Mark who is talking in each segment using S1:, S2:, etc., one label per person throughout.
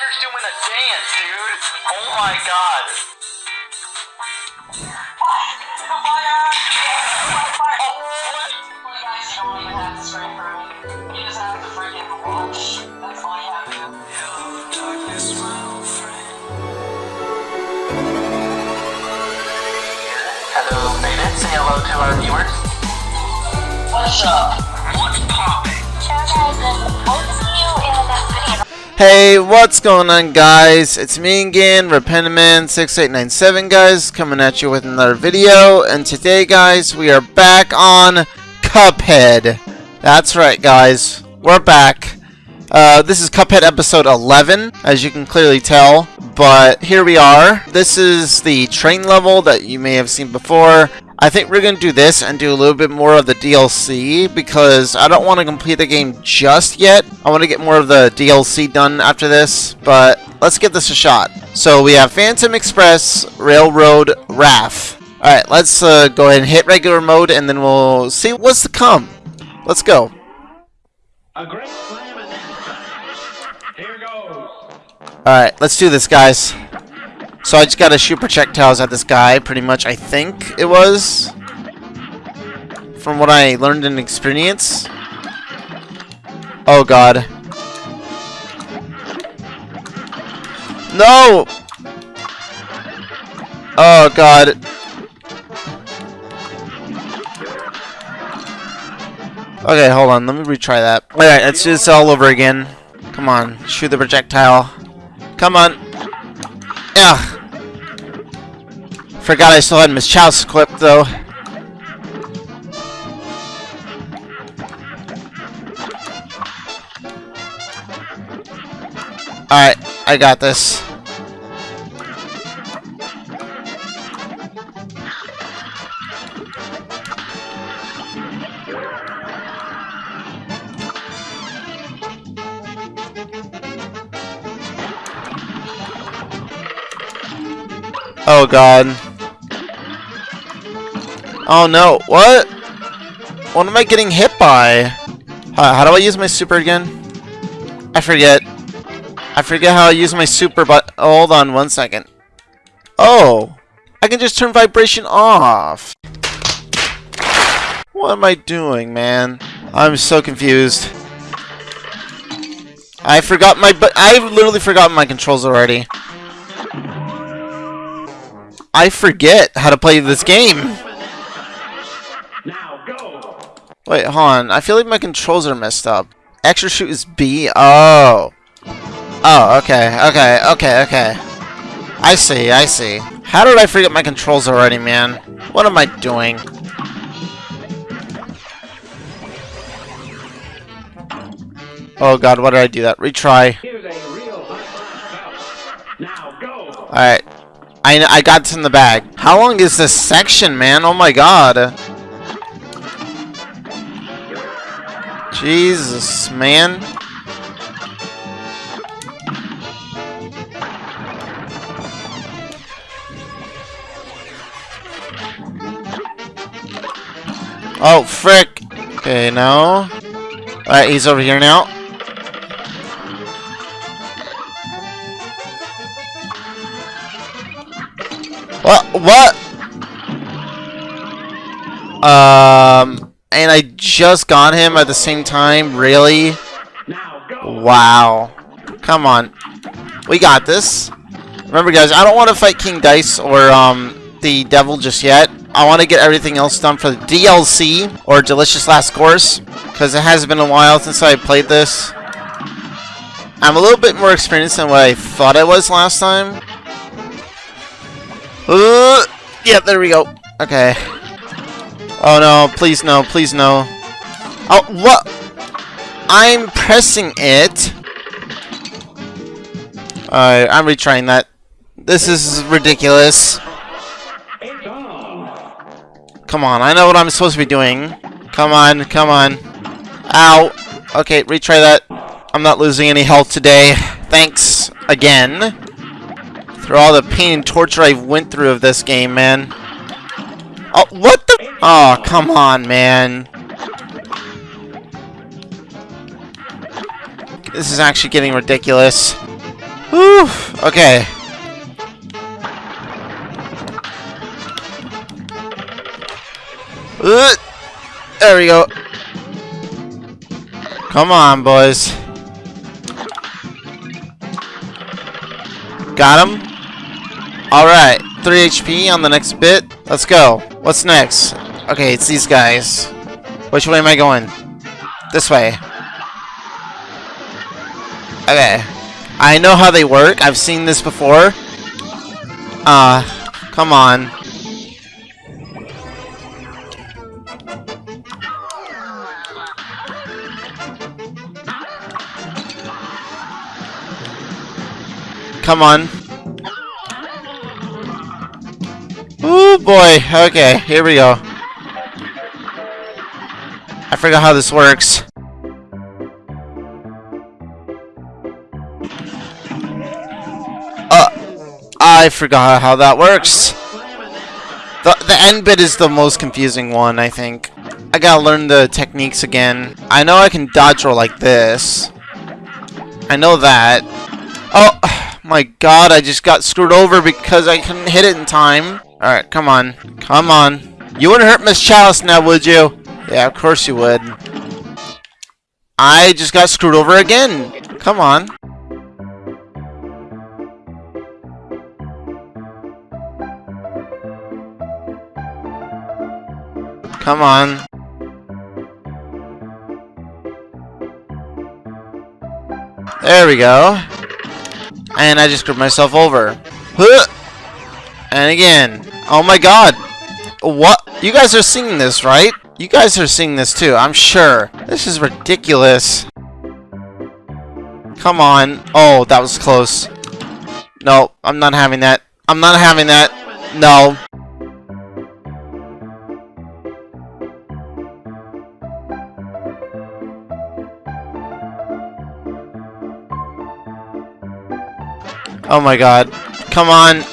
S1: Tiger's doing a dance, dude. Oh my god. Hello, Beta. Say hello to our viewers. What's up? What's poppin'?
S2: Hey, what's going on guys? It's me again, Repentiman6897 guys, coming at you with another video, and today guys, we are back on Cuphead. That's right guys, we're back. Uh, this is Cuphead episode 11, as you can clearly tell, but here we are. This is the train level that you may have seen before. I think we're going to do this and do a little bit more of the DLC because I don't want to complete the game just yet. I want to get more of the DLC done after this, but let's give this a shot. So we have Phantom Express, Railroad, Wrath. Alright, let's uh, go ahead and hit regular mode and then we'll see what's to come. Let's go.
S3: A great slam Here goes.
S2: Alright, let's do this, guys. So I just gotta shoot projectiles at this guy, pretty much, I think it was. From what I learned in experience. Oh god. No! Oh god. Okay, hold on, let me retry that. Alright, let's do this all over again. Come on, shoot the projectile. Come on. Ugh. Forgot I still had Miss Chalice equipped though. Alright, I got this. Oh god. Oh no, what? What am I getting hit by? How, how do I use my super again? I forget. I forget how I use my super, but oh, hold on one second. Oh, I can just turn vibration off. What am I doing, man? I'm so confused. I forgot my, but I literally forgot my controls already. I forget how to play this game.
S3: Now go.
S2: Wait, hold on. I feel like my controls are messed up. Extra shoot is B? Oh. Oh, okay, okay, okay, okay. I see, I see. How did I forget my controls already, man? What am I doing? Oh god, why did I do that? Retry.
S3: Here's a real hot bout. Now go.
S2: Alright. I, I got this in the bag. How long is this section, man? Oh my god. Jesus, man. Oh, frick. Okay, now. Alright, he's over here now. What? What? Um, and I just got him at the same time? Really? Wow. Come on. We got this. Remember, guys, I don't want to fight King Dice or um the Devil just yet. I want to get everything else done for the DLC or Delicious Last Course because it has been a while since I played this. I'm a little bit more experienced than what I thought I was last time. Uh, yeah, there we go. Okay. Oh no, please no, please no. Oh, what? I'm pressing it. Alright, I'm retrying that. This is ridiculous. Come on, I know what I'm supposed to be doing. Come on, come on. Ow. Okay, retry that. I'm not losing any health today. Thanks again. For all the pain and torture I went through of this game, man. Oh, what the? Oh, come on, man. This is actually getting ridiculous. Whew. Okay. Uh, there we go. Come on, boys. Got him. Alright, 3 HP on the next bit. Let's go. What's next? Okay, it's these guys. Which way am I going? This way. Okay. I know how they work. I've seen this before. Ah, uh, come on. Come on. Oh boy. Okay, here we go. I forgot how this works. Uh, I forgot how that works. The, the end bit is the most confusing one, I think. I gotta learn the techniques again. I know I can dodge roll like this. I know that. Oh, my god, I just got screwed over because I couldn't hit it in time. Alright, come on. Come on. You wouldn't hurt Miss Chalice now, would you? Yeah, of course you would. I just got screwed over again. Come on. Come on. There we go. And I just screwed myself over. And again. Oh my god. What? You guys are seeing this, right? You guys are seeing this too, I'm sure. This is ridiculous. Come on. Oh, that was close. No, I'm not having that. I'm not having that. No. Oh my god. Come on.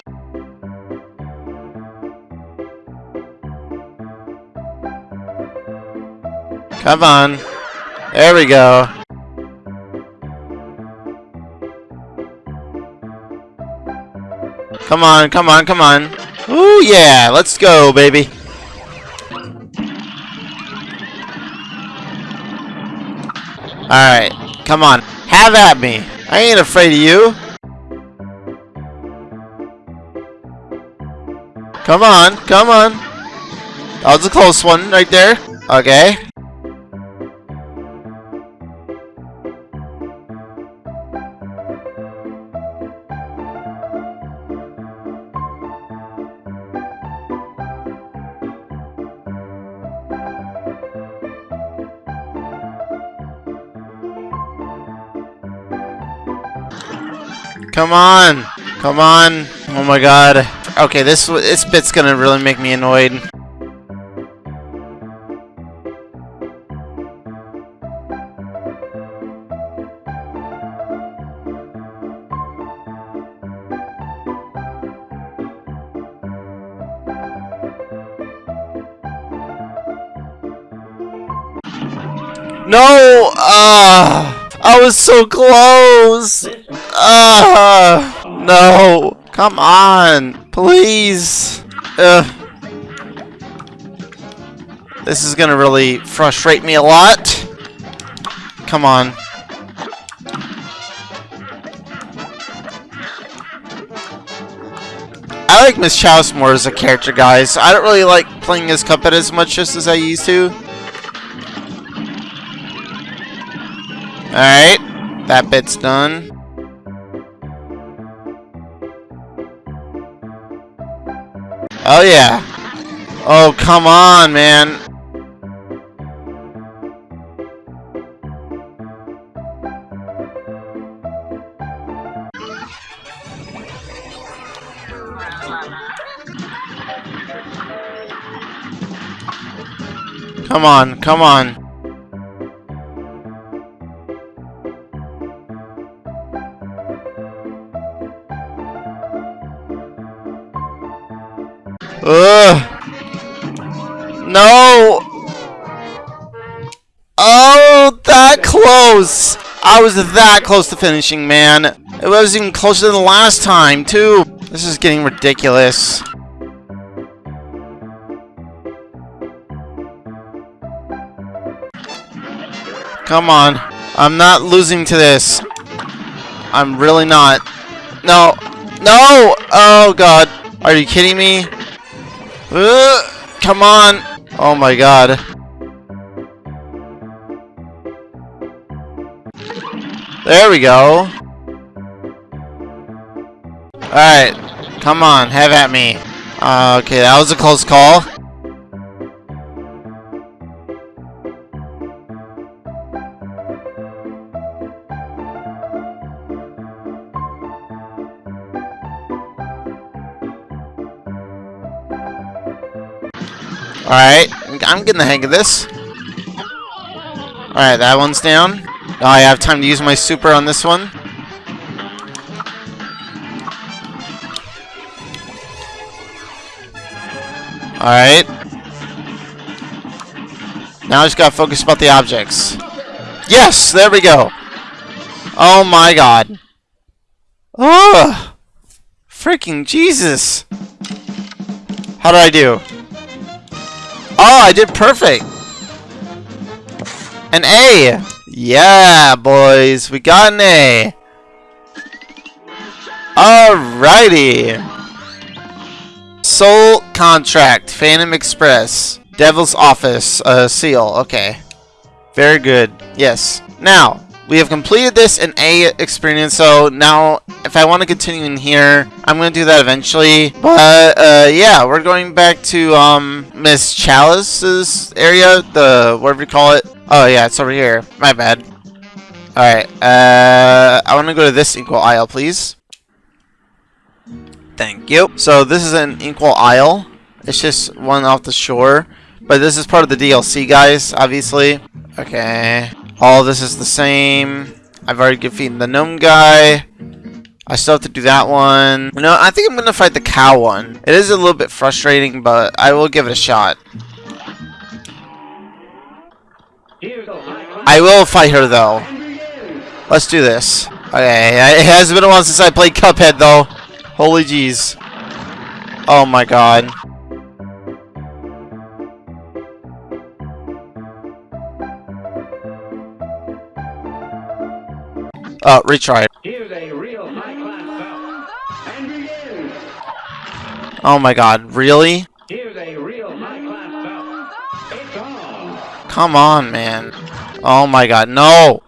S2: Come on. There we go. Come on, come on, come on. Ooh, yeah. Let's go, baby. Alright. Come on. Have at me. I ain't afraid of you. Come on, come on. That was a close one right there. Okay. Come on! Come on! Oh my god. Okay, this this bit's gonna really make me annoyed. No! Ah! I was so close! Ah! No! Come on! Please! Ugh. This is gonna really frustrate me a lot. Come on. I like Miss Chalice more as a character, guys. I don't really like playing as Cuphead as much just as I used to. Alright. That bit's done. Oh yeah. Oh, come on, man. Come on, come on. Close. I was that close to finishing, man. It was even closer than the last time, too. This is getting ridiculous. Come on. I'm not losing to this. I'm really not. No. No! Oh, God. Are you kidding me? Uh, come on. Oh, my God. There we go. Alright. Come on. Have at me. Uh, okay, that was a close call. Alright, I'm getting the hang of this. Alright, that one's down. Now I have time to use my super on this one. Alright. Now I just gotta focus about the objects. Yes! There we go! Oh my god. Oh! Freaking Jesus! How did I do? Oh, I did perfect! An A! Yeah, boys, we got an A. Alrighty. Soul Contract, Phantom Express, Devil's Office, uh, Seal. Okay. Very good. Yes. Now, we have completed this in A experience, so now if I want to continue in here, I'm going to do that eventually. But, uh, yeah, we're going back to, um, Miss Chalice's area, the, whatever you call it. Oh, yeah, it's over here. My bad. Alright, uh, I want to go to this Inkwell Isle, please. Thank you. So, this is an Inkwell Isle. It's just one off the shore. But this is part of the DLC, guys, obviously. Okay. All this is the same. I've already defeated the gnome guy. I still have to do that one. No, I think I'm going to fight the cow one. It is a little bit frustrating, but I will give it a shot. I will fight her, though. Let's do this. Okay, it has been a while since I played Cuphead, though. Holy jeez. Oh my god. Oh, retry.
S3: Here's a real high-class belt. And begin.
S2: Oh my god, really?
S3: Here's a real high-class belt. It's on.
S2: Come on, man. Oh my god, no!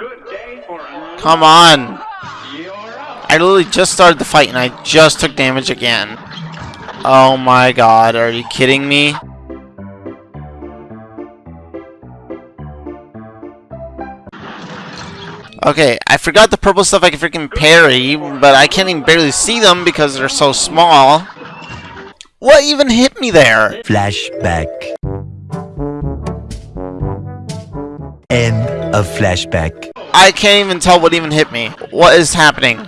S2: Come on! I literally just started the fight and I just took damage again. Oh my god, are you kidding me? Okay, I forgot the purple stuff I can freaking parry, but I can't even barely see them because they're so small. What even hit me there?
S4: Flashback. End of flashback.
S2: I can't even tell what even hit me. What is happening?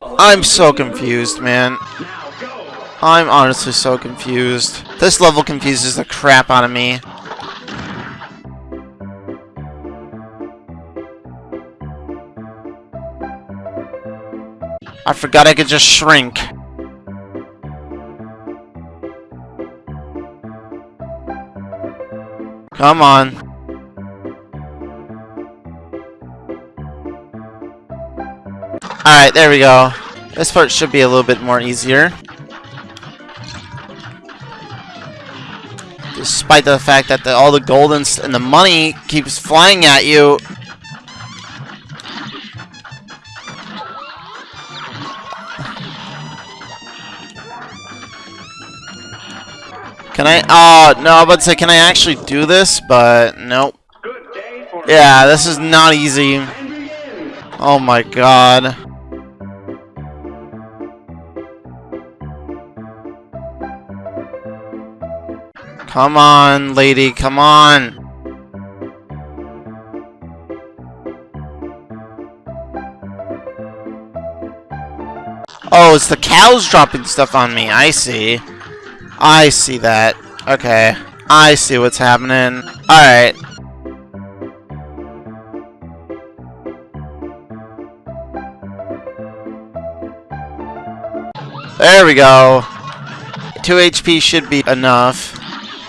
S2: I'm so confused, man. I'm honestly so confused. This level confuses the crap out of me. I forgot I could just shrink. Come on. Alright, there we go. This part should be a little bit more easier. Despite the fact that the, all the gold and, and the money keeps flying at you. Can I? Oh, no, I was about to say, can I actually do this? But, nope.
S3: Good day for
S2: Yeah, this is not easy. Oh my god. Come on, lady, come on. Oh, it's the cows dropping stuff on me. I see. I see that. Okay. I see what's happening. Alright. There we go. 2 HP should be enough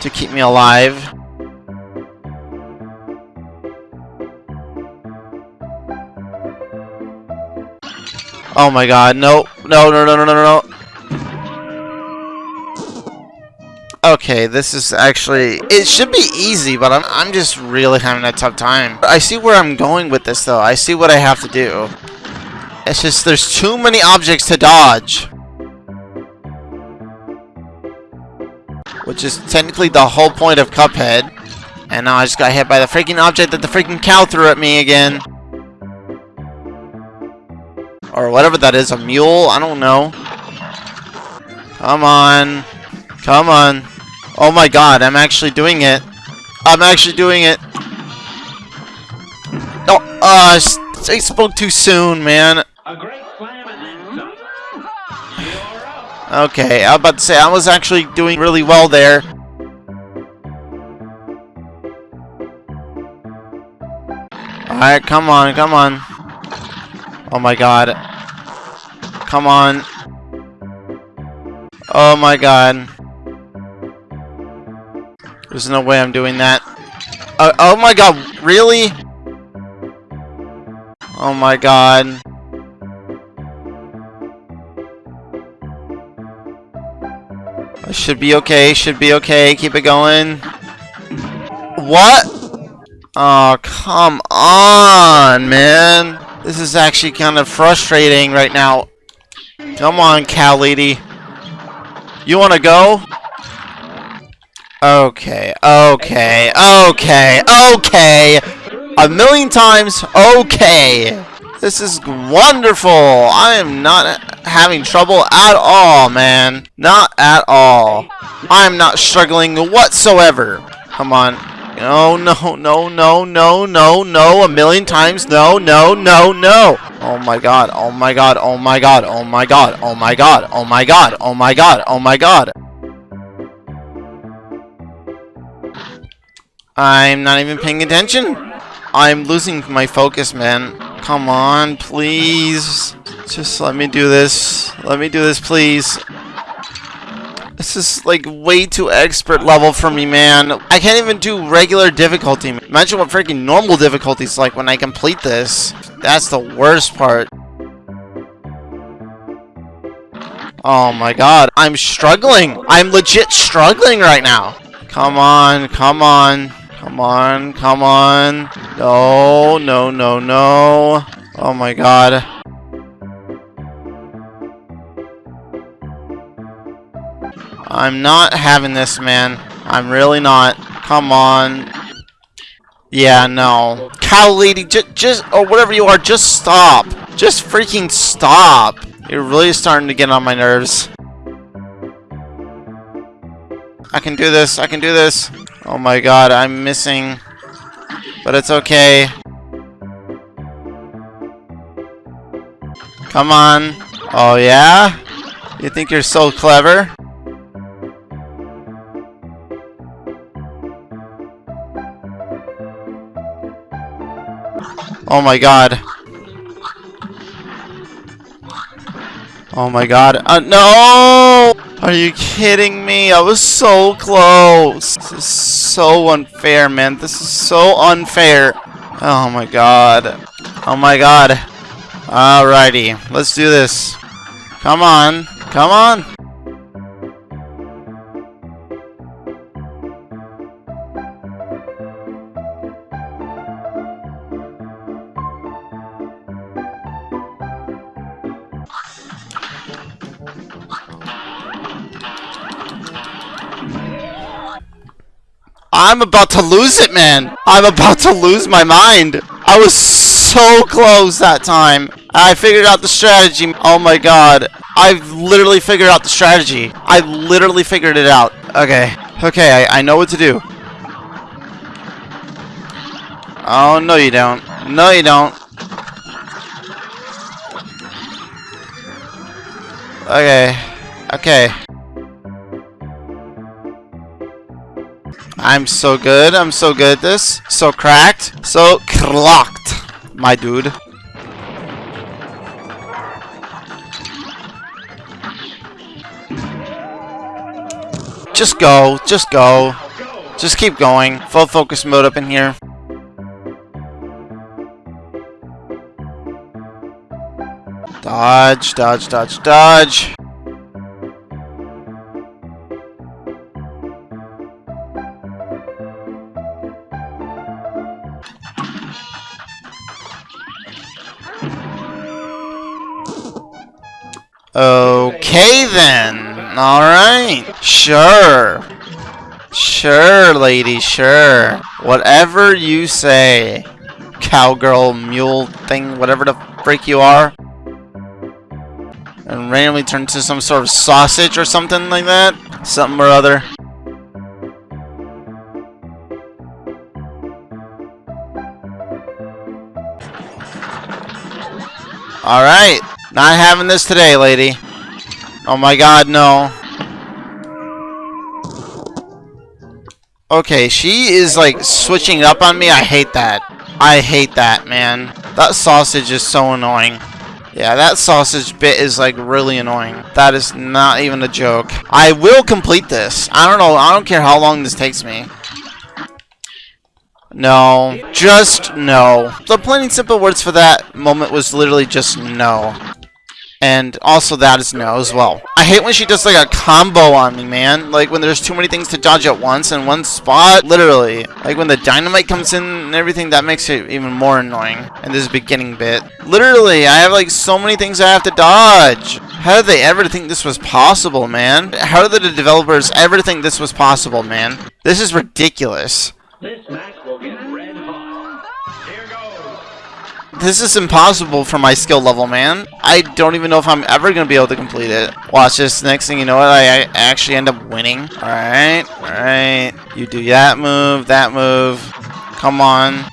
S2: to keep me alive. Oh my god, no, no, no, no, no, no, no. Okay, this is actually, it should be easy, but I'm, I'm just really having a tough time. I see where I'm going with this though, I see what I have to do. It's just, there's too many objects to dodge. Which is technically the whole point of Cuphead. And now I just got hit by the freaking object that the freaking cow threw at me again. Or whatever that is, a mule? I don't know. Come on. Come on. Oh my god, I'm actually doing it. I'm actually doing it. Oh, uh, I spoke too soon, man. Okay, I was about to say, I was actually doing really well there. Alright, come on, come on. Oh my god. Come on. Oh my god. There's no way I'm doing that. Uh, oh my god, really? Oh my god. Should be okay, should be okay, keep it going. What? Oh, come on, man. This is actually kind of frustrating right now. Come on, cow lady. You want to go? Okay, okay, okay, okay. A million times, okay. This is wonderful. I am not having trouble at all, man. Not at all. I am not struggling whatsoever. Come on. No, no, no, no, no, no, no. A million times. No, no, no, no. Oh my god. Oh my god. Oh my god. Oh my god. Oh my god. Oh my god. Oh my god. Oh my god. I'm not even paying attention. I'm losing my focus, man. Come on, please. Just let me do this. Let me do this, please. This is like way too expert level for me, man. I can't even do regular difficulty. Imagine what freaking normal difficulty is like when I complete this. That's the worst part. Oh my god. I'm struggling. I'm legit struggling right now. Come on. Come on. Come on. Come on. No. No, no, no. Oh my god. I'm not having this, man. I'm really not. Come on. Yeah, no. Cow lady, just, just, or whatever you are, just stop. Just freaking stop. You're really starting to get on my nerves. I can do this. I can do this. Oh my god, I'm missing. But it's okay. Come on. Oh, yeah? You think you're so clever? Oh my god. Oh my god. Uh, no! Are you kidding me? I was so close. This is so unfair, man. This is so unfair. Oh my god. Oh my god. Alrighty. Let's do this. Come on. Come on. I'm about to lose it, man. I'm about to lose my mind. I was so close that time. I figured out the strategy. Oh my god. I've literally figured out the strategy. I literally figured it out. Okay. Okay, I, I know what to do. Oh, no you don't. No you don't. Okay. Okay. I'm so good. I'm so good at this. So cracked. So clocked, my dude. Just go. Just go. Just keep going. Full focus mode up in here. Dodge, dodge, dodge, dodge. Lady, sure. Whatever you say. Cowgirl, mule thing, whatever the freak you are. And randomly turn to some sort of sausage or something like that. Something or other. Alright. Not having this today, lady. Oh my god, no. Okay, she is like switching up on me. I hate that. I hate that, man. That sausage is so annoying. Yeah, that sausage bit is like really annoying. That is not even a joke. I will complete this. I don't know. I don't care how long this takes me. No. Just no. The plain and simple words for that moment was literally just no. And also that is no as well. I hate when she does like a combo on me, man. Like when there's too many things to dodge at once in one spot. Literally. Like when the dynamite comes in and everything, that makes it even more annoying. In this beginning bit. Literally, I have like so many things I have to dodge. How did they ever think this was possible, man? How did the developers ever think this was possible, man? This is ridiculous.
S3: This match
S2: This is impossible for my skill level, man. I don't even know if I'm ever going to be able to complete it. Watch this. Next thing you know, I, I actually end up winning. Alright, alright. You do that move, that move. Come on.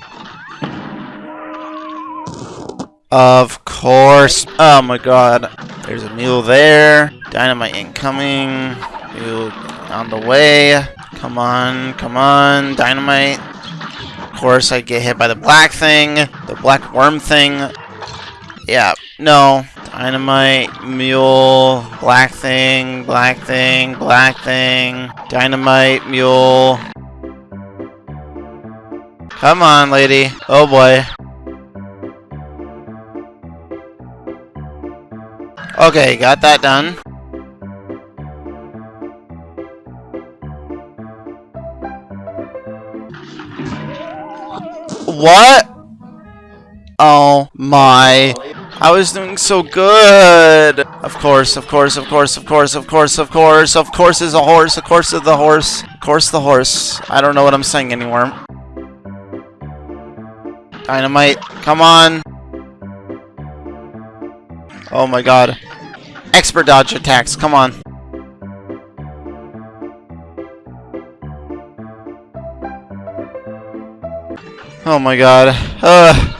S2: Of course. Oh my god. There's a mule there. Dynamite incoming. Mule on the way. Come on, come on. Dynamite. Course, I get hit by the black thing. The black worm thing. Yeah, no. Dynamite, mule, black thing, black thing, black thing. Dynamite, mule. Come on, lady. Oh boy. Okay, got that done. What? Oh my. I was doing so good. Of course, of course, of course, of course, of course, of course, of course is a horse, of course is the horse, of course the horse. I don't know what I'm saying anymore. Dynamite, come on. Oh my god. Expert dodge attacks, come on. Oh my god. Ugh.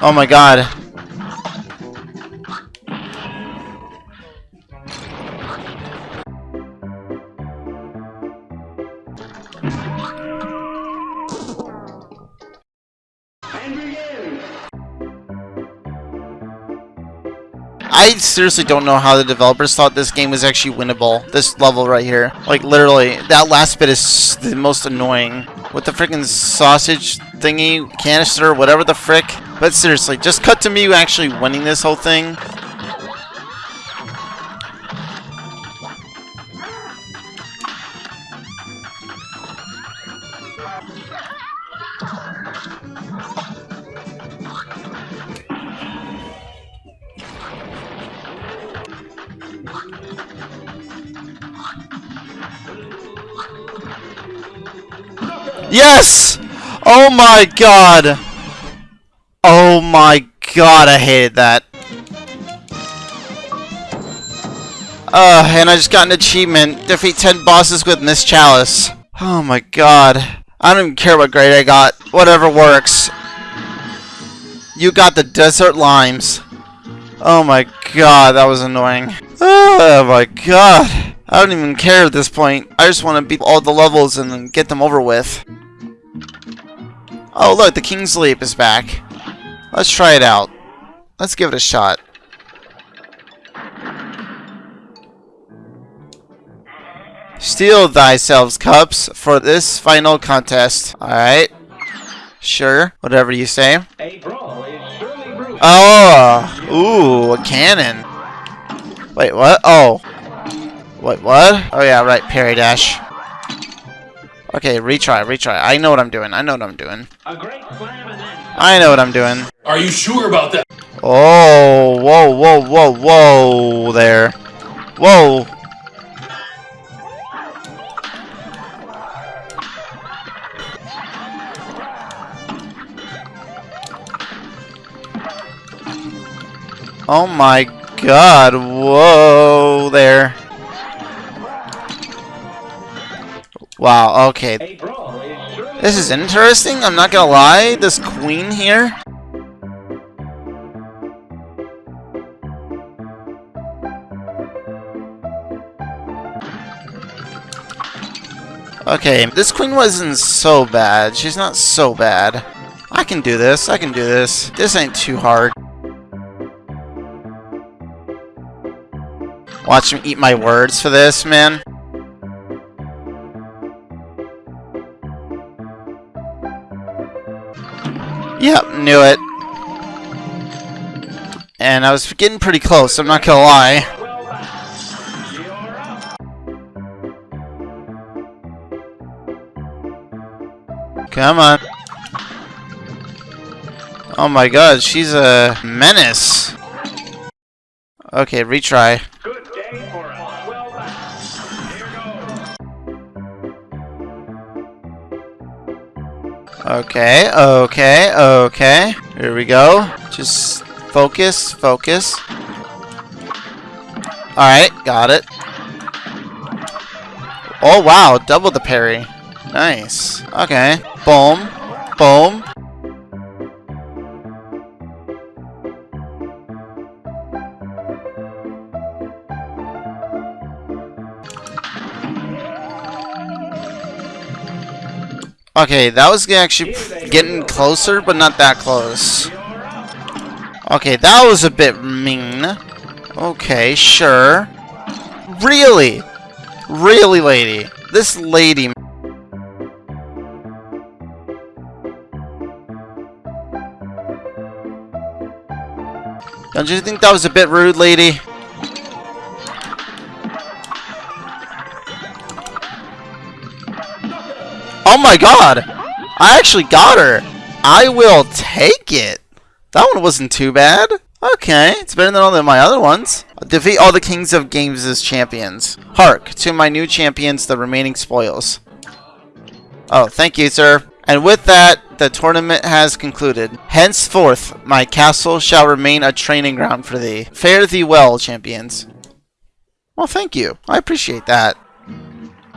S2: Oh my god. Seriously don't know how the developers thought this game was actually winnable. This level right here. Like, literally, that last bit is the most annoying. With the freaking sausage thingy, canister, whatever the frick. But seriously, just cut to me actually winning this whole thing. Yes! Oh my god! Oh my god, I hated that. Uh, and I just got an achievement. Defeat 10 bosses with Miss Chalice. Oh my god. I don't even care what grade I got. Whatever works. You got the desert limes. Oh my god, that was annoying. Oh my god. I don't even care at this point. I just want to beat all the levels and get them over with. Oh, look, the King's Leap is back. Let's try it out. Let's give it a shot. Steel thyself cups for this final contest. Alright. Sure, whatever you say.
S3: A brawl is surely brewing.
S2: Oh, ooh, a cannon. Wait, what? Oh. Wait, what? Oh yeah, right, parry dash. Okay, retry, retry. I know what I'm doing. I know what I'm doing.
S3: A great slam
S2: I know what I'm doing.
S5: Are you sure about that?
S2: Oh, whoa, whoa, whoa, whoa, there. Whoa. Oh my god, whoa there. Wow, okay.
S3: a brawl is surely
S2: This is interesting, I'm not gonna lie. This queen here. Okay, this queen wasn't so bad. She's not so bad. I can do this, I can do this. This ain't too hard. Watch him eat my words for this, man. Yep, knew it. And I was getting pretty close, I'm not gonna lie. Come on. Oh my god, she's a menace. Okay, retry. Okay, okay, okay. Here we go. Just focus, focus. Alright, got it. Oh wow, double the parry. Nice. Okay. Boom. Boom. Okay, that was actually getting closer, but not that close. Okay, that was a bit mean. Okay, sure. Really? Really, lady? This lady... Don't you think that was a bit rude, lady? My god! I actually got her! I will take it! That one wasn't too bad. Okay, it's better than all of my other ones. Defeat all the kings of games as champions. Hark, to my new champions, the remaining spoils. Oh, thank you, sir. And with that, the tournament has concluded. Henceforth, my castle shall remain a training ground for thee. Fare thee well, champions. Well, thank you. I appreciate that.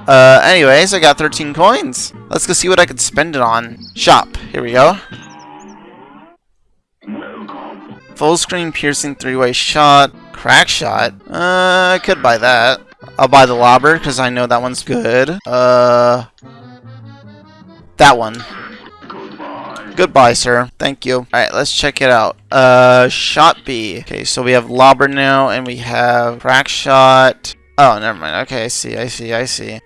S2: Uh, anyways, I got 13 coins. Let's go see what I could spend it on. Shop. Here we go. Full screen piercing three-way shot. Crack shot. Uh, I could buy that. I'll buy the lobber because I know that one's good. Uh, that one. Goodbye. Goodbye, sir. Thank you. Alright, let's check it out. Uh, shot B. Okay, so we have lobber now, and we have crack shot. Oh, never mind. Okay, I see, I see, I see.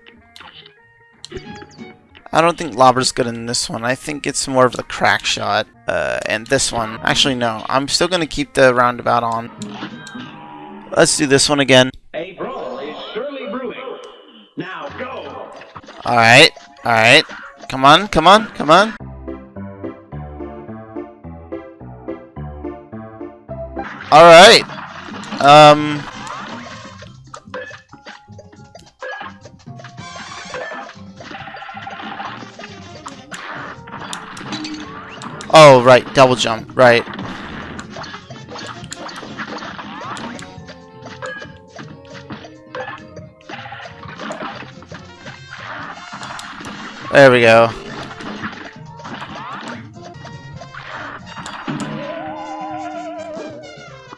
S2: I don't think lobber's good in this one. I think it's more of the crack shot. Uh, and this one. Actually, no. I'm still going to keep the roundabout on. Let's do this one again.
S3: A brawl is surely brewing. Now go.
S2: Alright, alright. Come on, come on, come on. Alright. Um... Oh, right, double jump, right. There we go.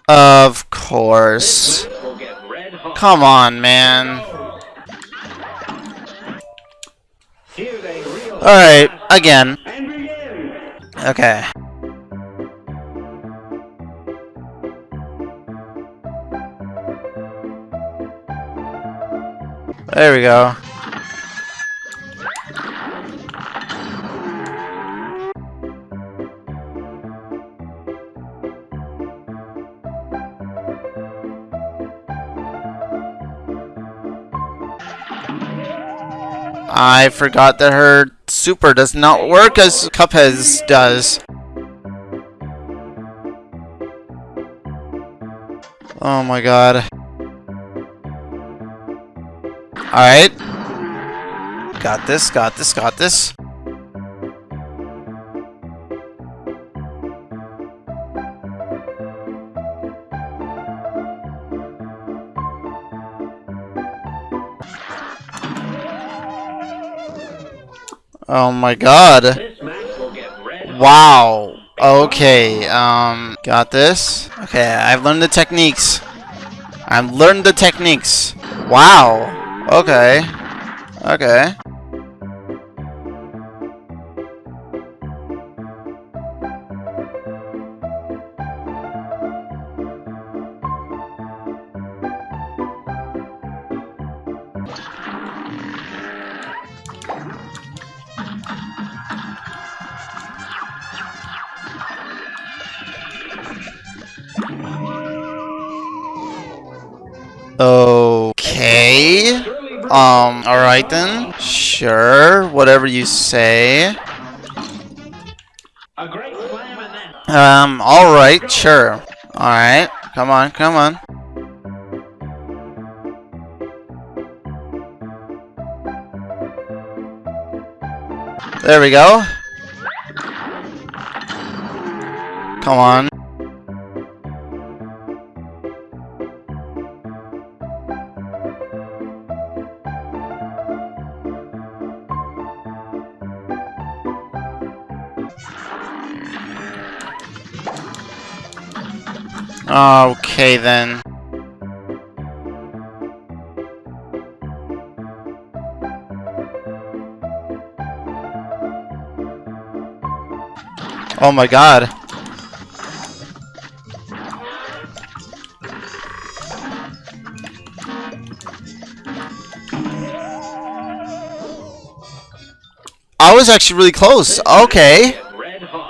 S2: Of course. Come on, man. Alright, again. Okay. There we go. I forgot that her super does not work as Cuphead's does. Oh my god. Alright. Got this, got this, got this. Oh my god. Wow. Okay, um, got this. Okay, I've learned the techniques. I've learned the techniques. Wow. Okay. Okay. Whatever you say.
S3: A great slam and then.
S2: Um, alright, sure. Alright, come on, come on. There we go. Come on. Okay then. Oh my god. I was actually really close. Okay.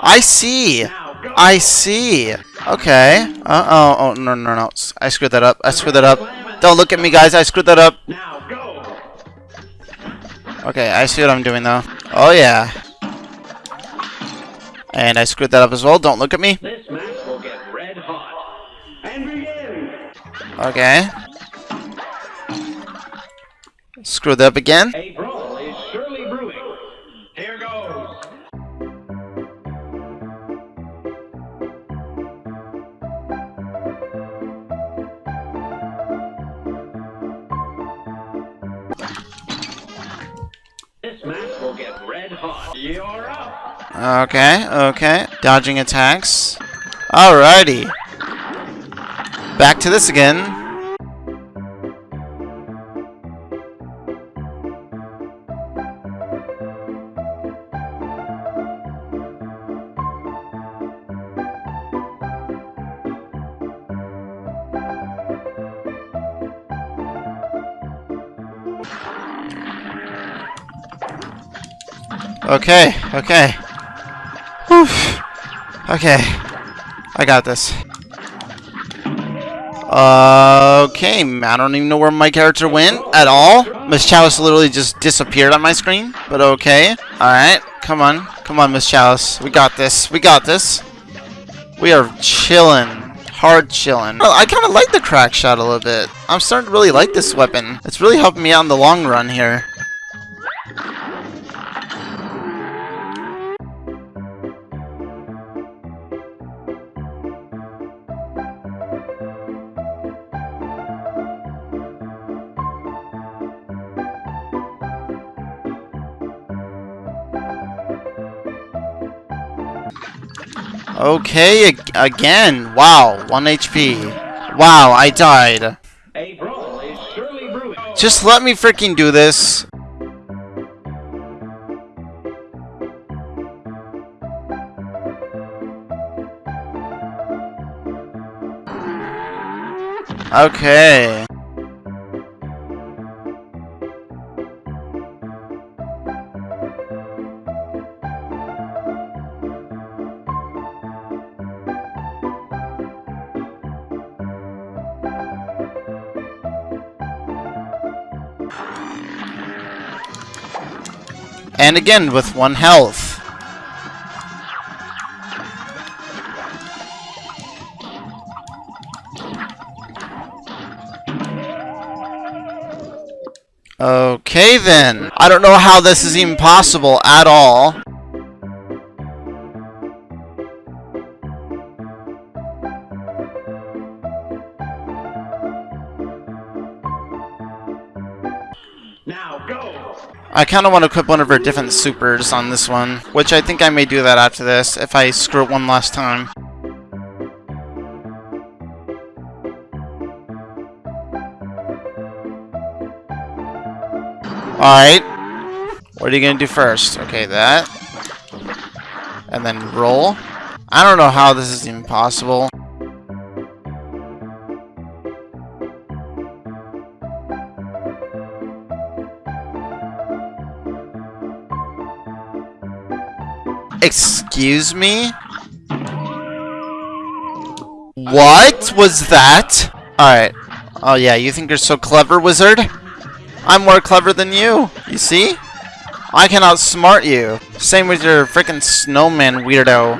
S2: I see. I see. Okay. Uh oh. Oh no no no. I screwed that up. I screwed that up. Don't look at me, guys. I screwed that up. Okay, I see what I'm doing though. Oh yeah. And I screwed that up as well. Don't look at me. Okay. Screw that up again.
S3: You're up.
S2: Okay, okay. Dodging attacks. Alrighty. Back to this again. Okay, okay. Whew. Okay. I got this. Okay, I don't even know where my character went at all. Miss Chalice literally just disappeared on my screen, but okay. Alright, come on. Come on, Miss Chalice. We got this. We got this. We are chilling. Hard chilling. I kind of like the crack shot a little bit. I'm starting to really like this weapon. It's really helping me out in the long run here. Okay, ag again. Wow, 1 HP. Wow, I died. Just let me freaking do this. Okay. And again with one health. Okay then. I don't know how this is even possible at all. I kind of want to equip one of her different supers on this one, which I think I may do that after this, if I screw it one last time. Alright. What are you going to do first? Okay, that. And then roll. I don't know how this is even possible. Excuse me? Uh, what was that? Alright. Oh yeah, you think you're so clever, wizard? I'm more clever than you. You see? I can outsmart you. Same with your freaking snowman weirdo.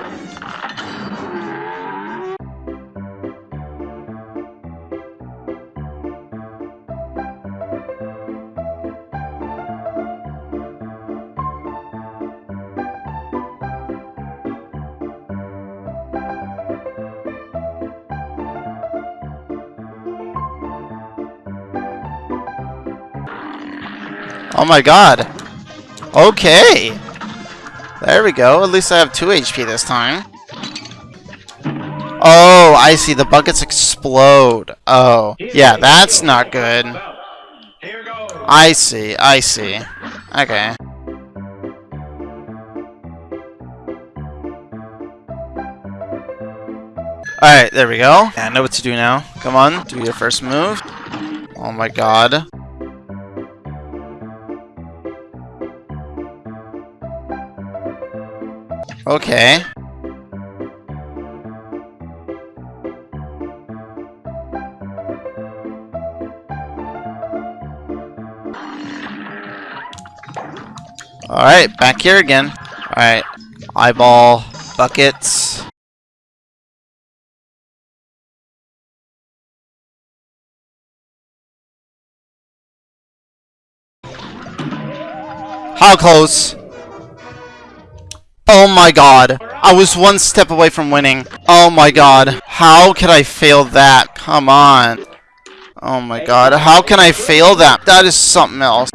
S2: Oh my god. Okay. There we go. At least I have 2 HP this time. Oh, I see. The buckets explode. Oh. Yeah, that's not good. I see. I see. Okay. Alright, there we go. I know what to do now. Come on, do your first move. Oh my god. Okay. Alright, back here again. Alright, eyeball, buckets. How close? Oh my god. I was one step away from winning. Oh my god. How could I fail that? Come on. Oh my god. How can I fail that? That is something else.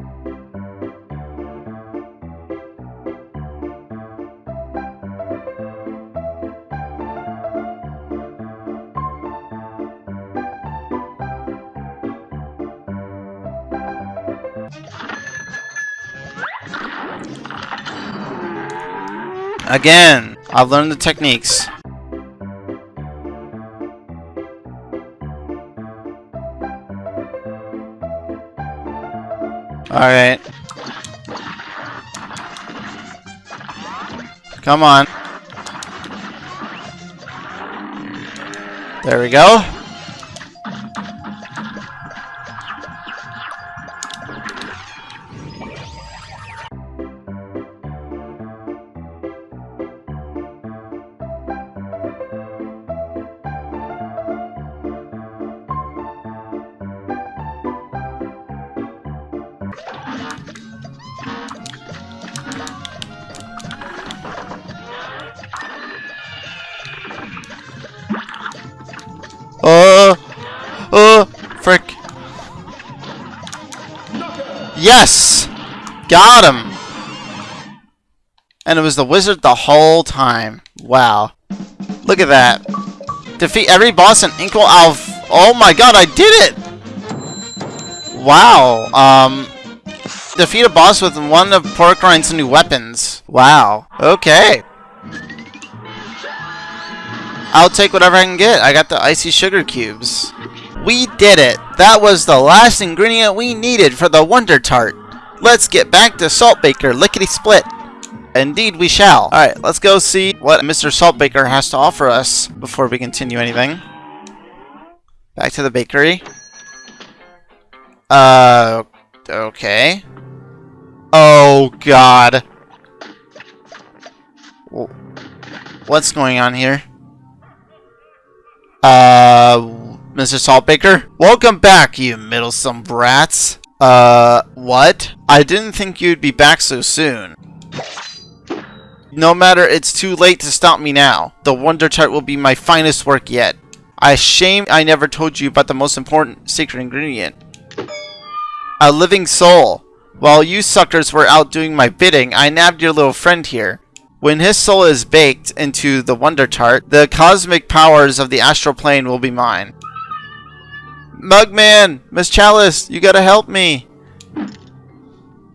S2: Again, I've learned the techniques. Alright. Come on. There we go. Was the wizard the whole time. Wow. Look at that. Defeat every boss in Inkwell Isle. Oh my god, I did it! Wow. Um, defeat a boss with one of Porkrind's new weapons. Wow. Okay. I'll take whatever I can get. I got the icy sugar cubes. We did it! That was the last ingredient we needed for the Wonder Tart. Let's get back to Saltbaker Lickety Split. Indeed we shall. Alright, let's go see what Mr. Saltbaker has to offer us before we continue anything. Back to the bakery. Uh, okay. Oh, God. What's going on here? Uh, Mr. Saltbaker? Welcome back, you middlesome brats. Uh, what? I didn't think you'd be back so soon. No matter, it's too late to stop me now. The Wonder Tart will be my finest work yet. I shame I never told you about the most important secret ingredient. A living soul. While you suckers were out doing my bidding, I nabbed your little friend here. When his soul is baked into the Wonder Tart, the cosmic powers of the astral plane will be mine. Mugman! Miss Chalice, you gotta help me!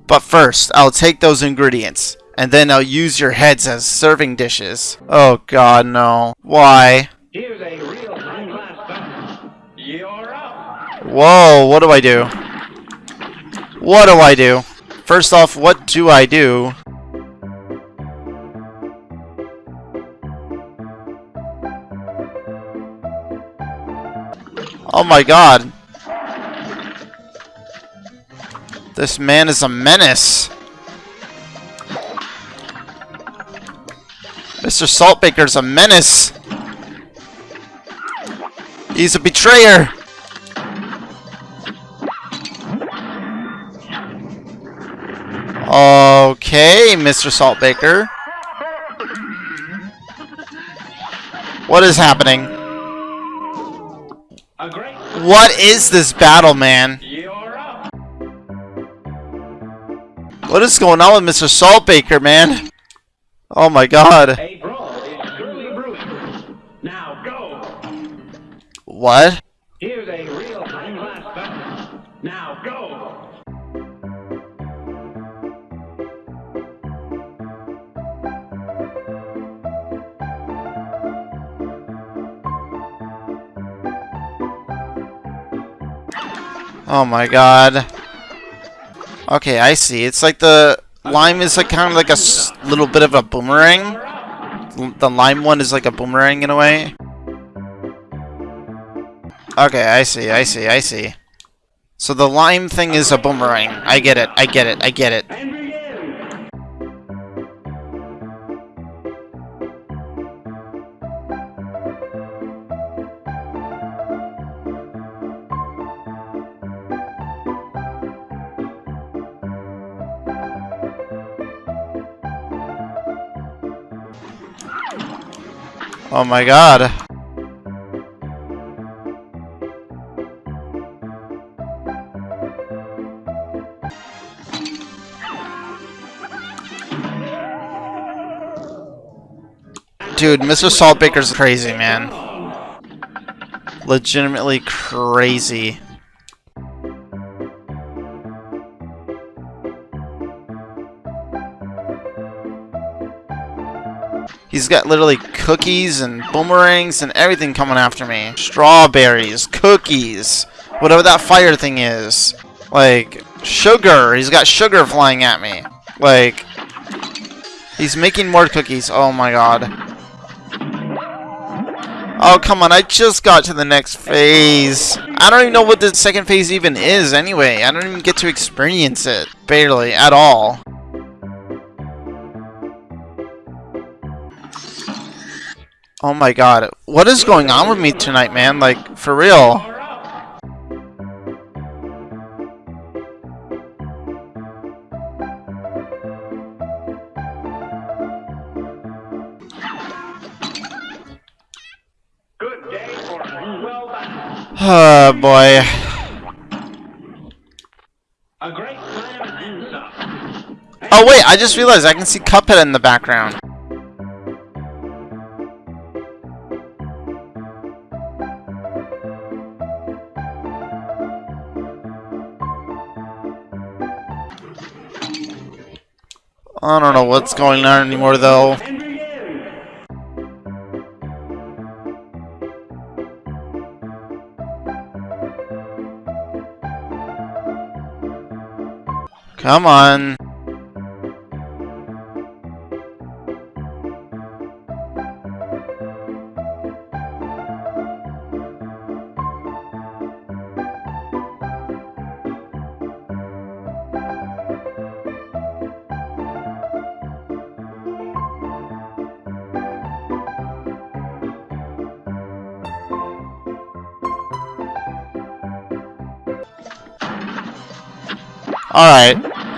S2: But first, I'll take those ingredients, and then I'll use your heads as serving dishes. Oh god, no. Why?
S3: Here's a real. You're up.
S2: Whoa, what do I do? What do I do? First off, what do I do? Oh my god. This man is a menace. Mr. Saltbaker's a menace. He's a betrayer. Okay, Mr. Saltbaker. What is happening? What is this battle, man? What is going on with Mr. Saltbaker, man? Oh my god.
S3: A brawl is truly brewing. Now go.
S2: What?
S3: Here's a real fellow. Now go.
S2: Oh my god. Okay, I see. It's like the lime is like kind of like a little bit of a boomerang. The lime one is like a boomerang in a way. Okay, I see, I see, I see. So the lime thing is a boomerang. I get it, I get it, I get it. Oh my god. Dude, Mr. Saltbaker's crazy, man. Legitimately crazy. He's got literally cookies and boomerangs and everything coming after me. Strawberries, cookies, whatever that fire thing is. Like, sugar. He's got sugar flying at me. Like, he's making more cookies. Oh my god. Oh, come on. I just got to the next phase. I don't even know what the second phase even is anyway. I don't even get to experience it. Barely. At all. Oh my god. What is going on with me tonight, man? Like, for real.
S3: Good day for well.
S2: Oh boy.
S3: A great slam and some.
S2: Oh wait, I just realized I can see Cuphead in the background. I don't know what's going on anymore, though. Come on.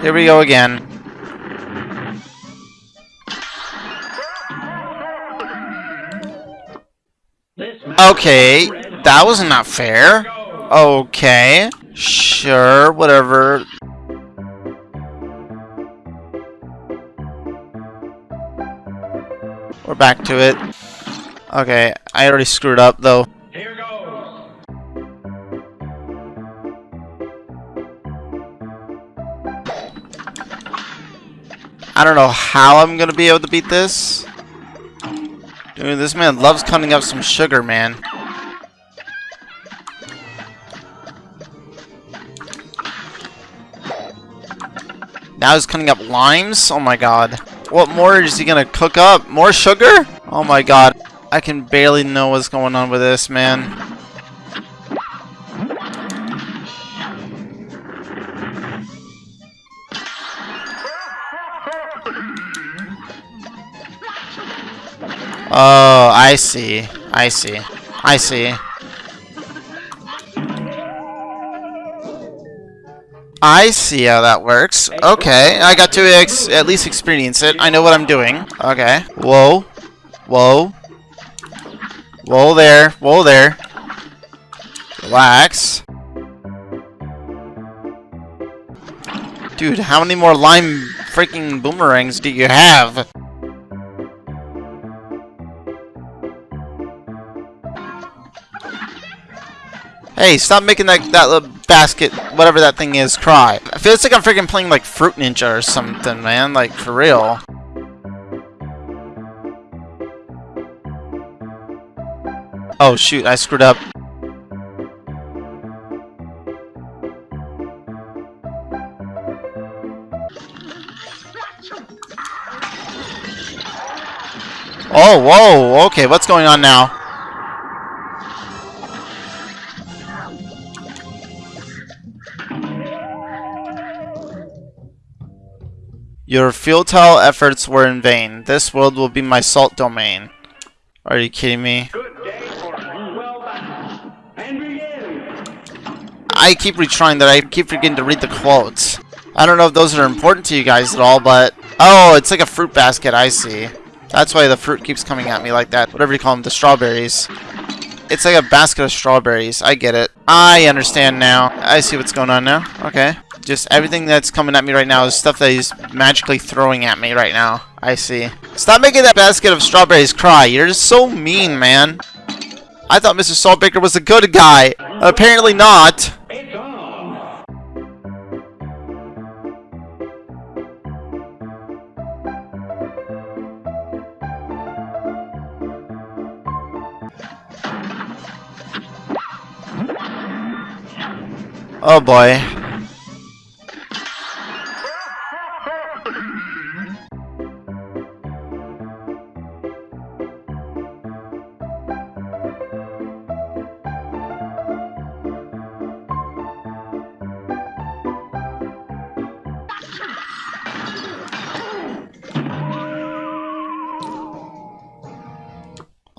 S2: Here we go again. Okay, that was not fair. Okay, sure, whatever. We're back to it. Okay, I already screwed up though. I don't know how I'm gonna be able to beat this. Dude, this man loves cutting up some sugar, man. Now he's cutting up limes? Oh my god. What more is he gonna cook up? More sugar? Oh my god. I can barely know what's going on with this, man. Oh, I see. I see. I see. I see how that works. Okay, I got to at least experience it. I know what I'm doing. Okay. Whoa. Whoa. Whoa there. Whoa there. Relax. Dude, how many more lime freaking boomerangs do you have? Hey, stop making that that little basket, whatever that thing is, cry. I feel like I'm freaking playing like Fruit Ninja or something, man. Like for real. Oh shoot, I screwed up. Oh, whoa, okay, what's going on now? Your futile efforts were in vain. This world will be my salt domain. Are you kidding me?
S3: Good day for well done. And begin.
S2: I keep retrying that. I keep forgetting to read the quotes. I don't know if those are important to you guys at all, but... Oh, it's like a fruit basket, I see. That's why the fruit keeps coming at me like that. Whatever you call them, the strawberries. It's like a basket of strawberries. I get it. I understand now. I see what's going on now. Okay. Just everything that's coming at me right now is stuff that he's magically throwing at me right now. I see. Stop making that basket of strawberries cry. You're just so mean, man. I thought Mr. Saltbaker was a good guy. Apparently not. Oh boy.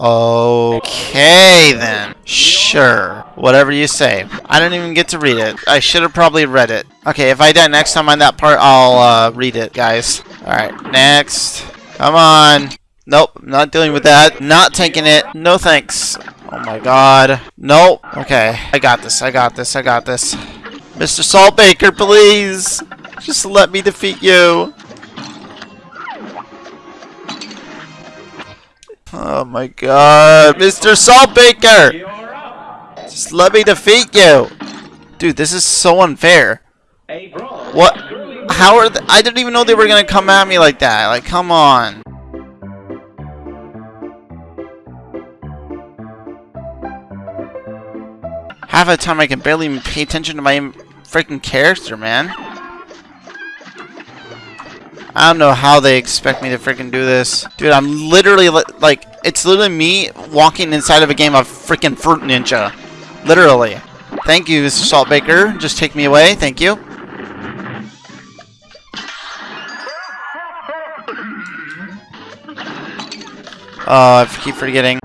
S2: Okay then. Sure. Whatever you say. I didn't even get to read it. I should have probably read it. Okay, if I die next time on that part, I'll uh, read it, guys. Alright, next. Come on. Nope, not dealing with that. Not taking it. No thanks. Oh my god. Nope. Okay, I got this. I got this. I got this. Mr. Saltbaker, please. Just let me defeat you. Oh my god. Mr. Saltbaker!
S3: You're.
S2: Just let me defeat you! Dude, this is so unfair. What? How are I didn't even know they were gonna come at me like that. Like, come on. Half the time I can barely even pay attention to my freaking character, man. I don't know how they expect me to freaking do this. Dude, I'm literally, li- like, it's literally me walking inside of a game of freaking Fruit Ninja. Literally. Thank you, Mr. Saltbaker. Just take me away. Thank you. Oh, I keep forgetting.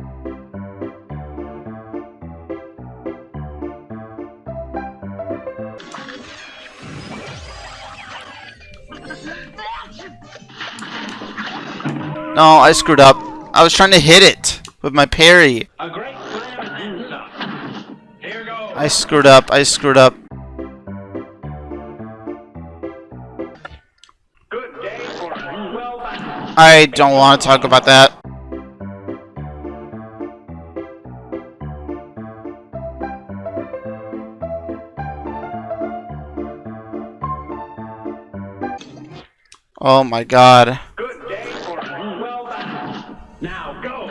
S2: No, I screwed up. I was trying to hit it with my parry.
S3: A great slam and then some. Here goes.
S2: I screwed up. I screwed up.
S3: Good day for well done.
S2: I don't want to talk about that. Oh my god.
S3: Good day for well done. Now go.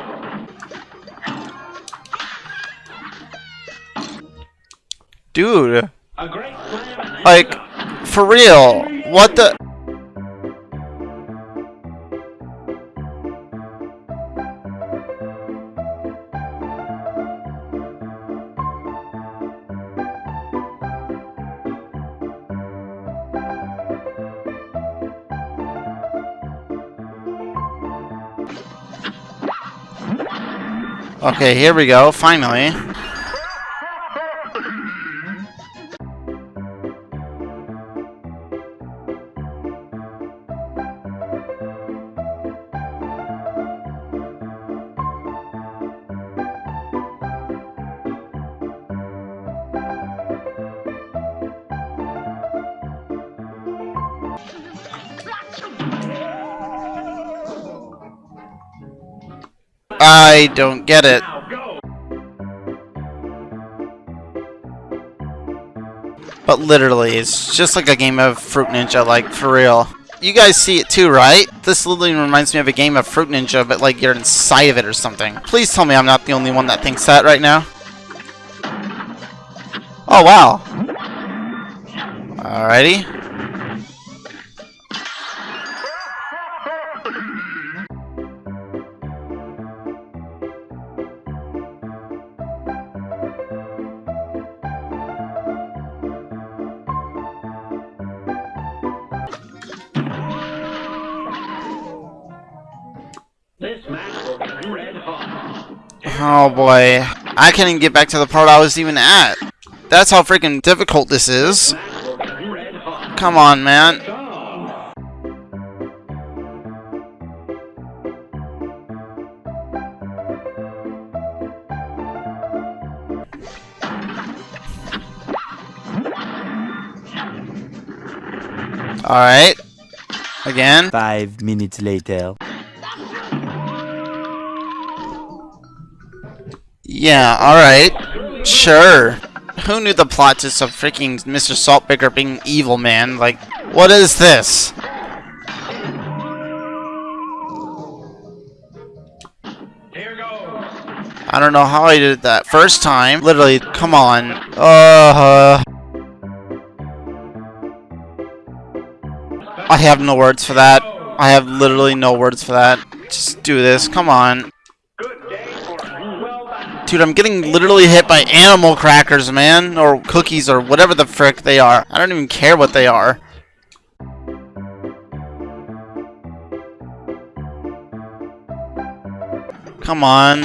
S2: Dude,
S3: A great slam and then
S2: like, for real, what the... Okay, here we go, finally. I don't get it. But literally, it's just like a game of Fruit Ninja, like, for real. You guys see it too, right? This literally reminds me of a game of Fruit Ninja, but like you're inside of it or something. Please tell me I'm not the only one that thinks that right now. Oh, wow. Alrighty. Boy. I can't even get back to the part I was even at. That's how freaking difficult this is. Come on, man. Alright. Again.
S4: Five minutes later.
S2: Yeah, alright. Sure. Who knew the plot to some freaking Mr. Saltbaker being evil, man? Like, what is this?
S3: Here goes.
S2: I don't know how I did that first time. Literally, come on. Uh, I have no words for that. I have literally no words for that. Just do this. Come on.
S3: Good day for well done.
S2: Dude, I'm getting literally hit by animal crackers, man. Or cookies, or whatever the frick they are. I don't even care what they are. Come on.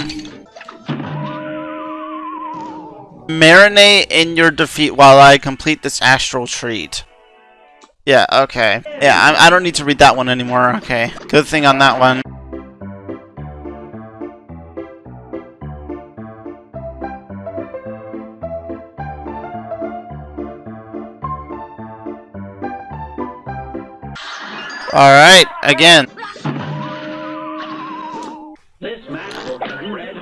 S2: Marinate in your defeat while I complete this astral treat. Yeah, okay. Yeah, I, I don't need to read that one anymore. Okay. Good thing on that one. Alright, again.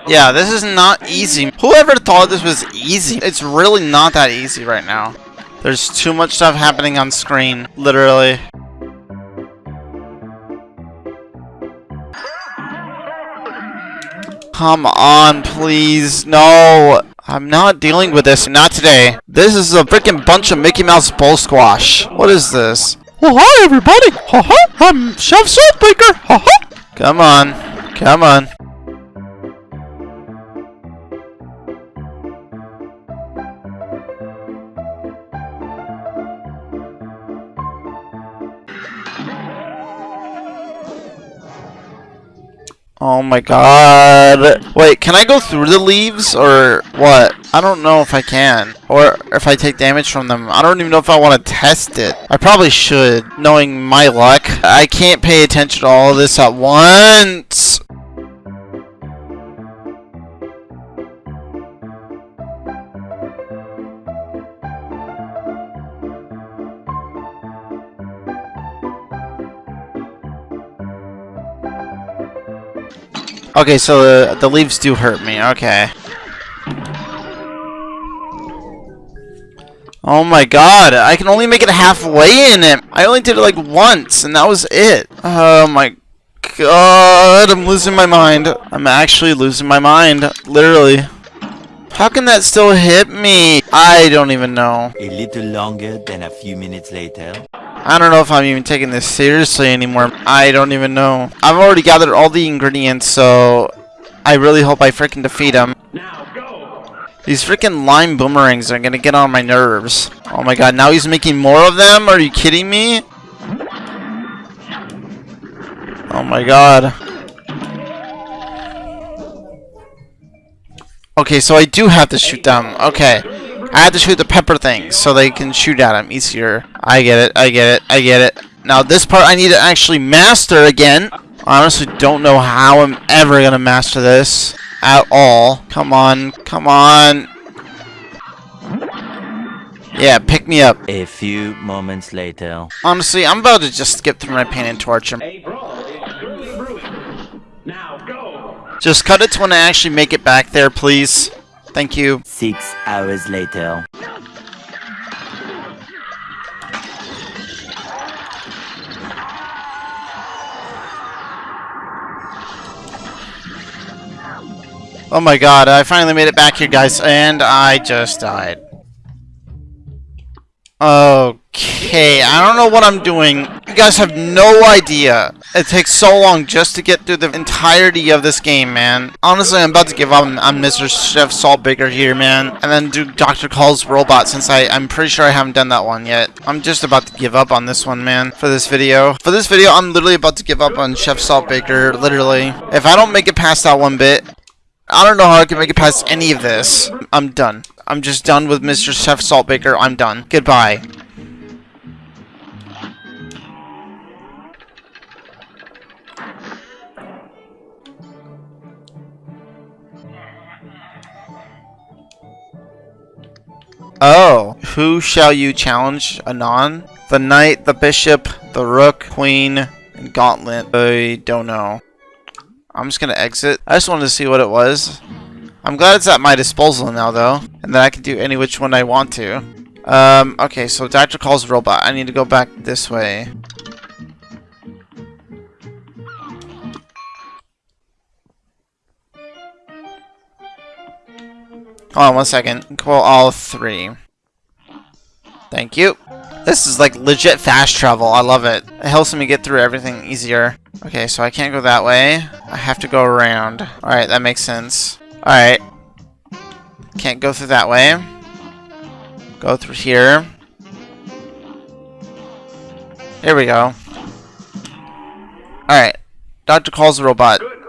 S2: Yeah, this is not easy. Whoever thought this was easy? It's really not that easy right now. There's too much stuff happening on screen, literally. Come on, please. No. I'm not dealing with this. Not today. This is a freaking bunch of Mickey Mouse bull squash. What is this? Well, hi everybody. Ha ha. I'm Chef Saltbaker. Ha ha. Come on. Come on. Oh my god. Wait, can I go through the leaves or what? I don't know if I can. Or if I take damage from them. I don't even know if I want to test it. I probably should, knowing my luck. I can't pay attention to all this at once. Okay, so the, the leaves do hurt me. Okay. Oh my god, I can only make it halfway in it. I only did it like once, and that was it. Oh my god, I'm losing my mind. I'm actually losing my mind, literally. How can that still hit me? I don't even know.
S4: A little longer than a few minutes later.
S2: I don't know if I'm even taking this seriously anymore. I don't even know. I've already gathered all the ingredients, so I really hope I freaking defeat him. These freaking lime boomerangs are gonna get on my nerves. Oh my god, now he's making more of them? Are you kidding me? Oh my god. Okay, so I do have to shoot them. Okay. I have to shoot the pepper things so they can shoot at them easier. I get it, I get it, I get it. Now this part I need to actually master again. I honestly don't know how I'm ever going to master this at all. Come on, come on. Yeah, pick me up.
S4: A few moments later.
S2: Honestly, I'm about to just skip through my paint and torch him.
S3: A brawl is surely brewing. Now go.
S2: Just cut it to when I actually make it back there, please. Thank you.
S4: Six hours later.
S2: Oh my god, I finally made it back here, guys, and I just died. Okay, I don't know what I'm doing. You guys have no idea. It takes so long just to get through the entirety of this game, man. Honestly, I'm about to give up on, Mr. Chef Saltbaker here, man. And then do Dr. Kahl's Robot, since I, I'm pretty sure I haven't done that one yet. I'm just about to give up on this one, man, for this video. For this video, I'm literally about to give up on Chef Saltbaker, literally. If I don't make it past that one bit, I don't know how I can make it past any of this. I'm done. I'm just done with Mr. Chef Saltbaker. I'm done. Goodbye. Oh, who shall you challenge anon? The knight, the bishop, the rook, queen, and gauntlet. I don't know. I'm just gonna exit. I just wanted to see what it was. I'm glad it's at my disposal now, though, and that I can do any which one I want to. Um, okay, so Dr. Kahl's robot. I need to go back this way. Hold on one second. Call all three. Thank you. This is like legit fast travel. I love it. It helps me get through everything easier. Okay, so I can't go that way. I have to go around. Alright, that makes sense. Alright. Can't go through that way. Go through here. Here we go. Alright. Dr. Kahl's the robot.
S3: Good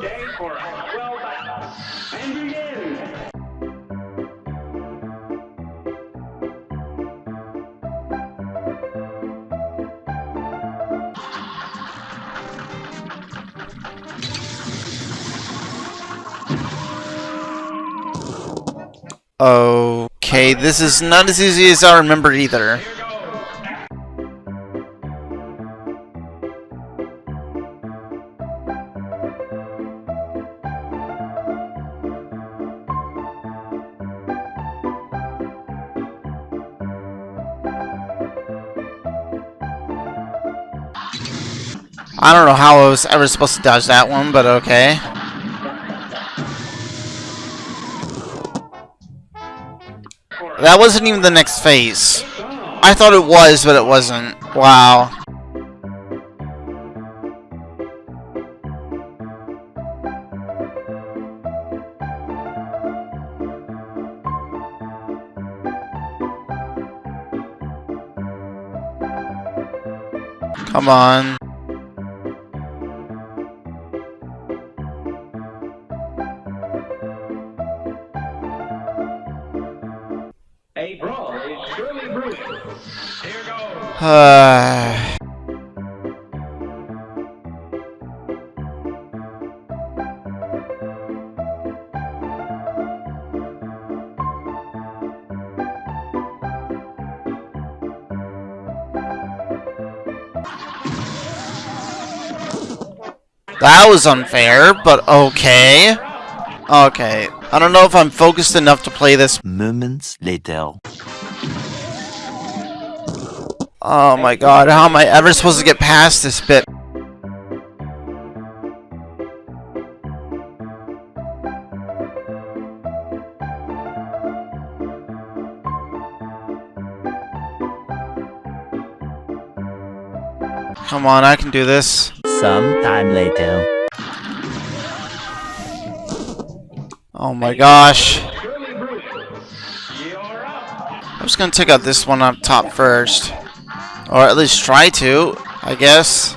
S2: Okay, this is not as easy as I remember either. I don't know how I was ever supposed to dodge that one, but okay. That wasn't even the next phase. I thought it was, but it wasn't. Wow. Come on. Uh, that was unfair, but okay. Okay. I don't know if I'm focused enough to play this.
S4: Moments later.
S2: Oh my god, how am I ever supposed to get past this bit? Come on, I can do this.
S4: Some time later.
S2: Oh my gosh.
S3: Surely brewing. You're up.
S2: I'm just gonna take out this one up top first. Or at least try to, I guess.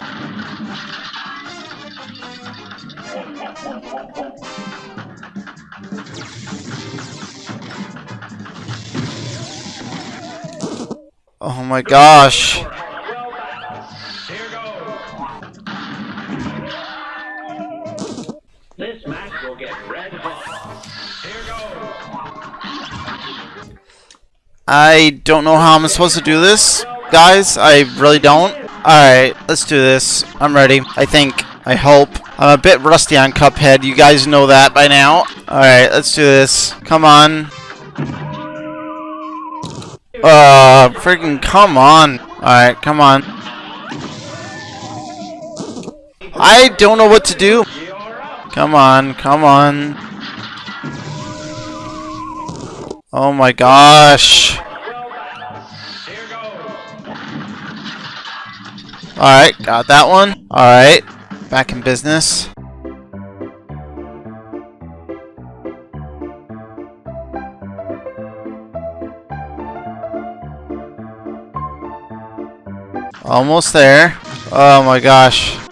S2: Oh my gosh.
S3: Well done. Here. This match will get red hot.
S2: I don't know how I'm supposed to do this, guys. I really don't. Alright, let's do this. I'm ready. I think. I hope. I'm a bit rusty on Cuphead. You guys know that by now. Alright, let's do this. Come on. Uh, freaking come on. Alright, come on. I don't know what to do. Come on, come on. Oh my gosh. Alright, got that one. Alright, back in business. Almost there. Oh my gosh.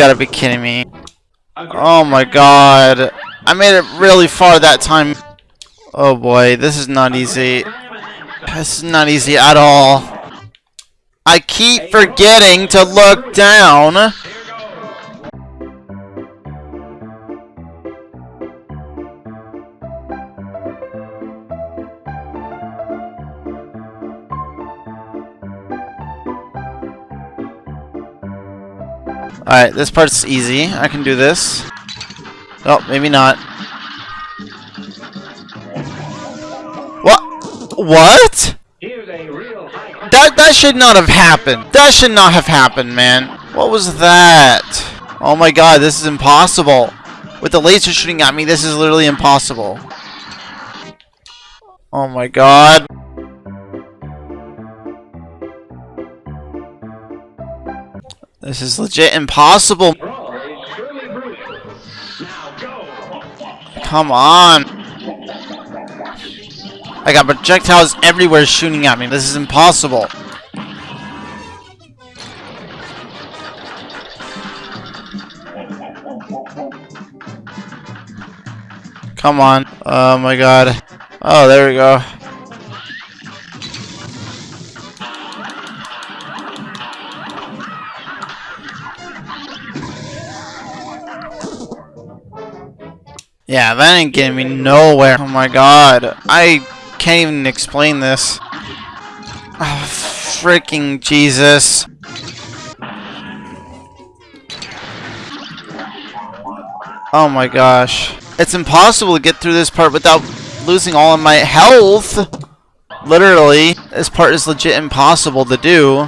S2: Gotta be kidding me. Oh my god. I made it really far that time. Oh boy, this is not easy. This is not easy at all. I keep forgetting to look down. Alright, this part's easy. I can do this. Oh, maybe not. What? What? That that should not have happened. That should not have happened, man. What was that? Oh my god, this is impossible. With the laser shooting at me, this is literally impossible. Oh my god. This is legit impossible. Come on. I got projectiles everywhere shooting at me. This is impossible. Come on. Oh my god. Oh, there we go. Yeah, that ain't getting me nowhere. Oh my god. I can't even explain this. Oh, freaking Jesus. Oh my gosh. It's impossible to get through this part without losing all of my health. Literally. This part is legit impossible to do.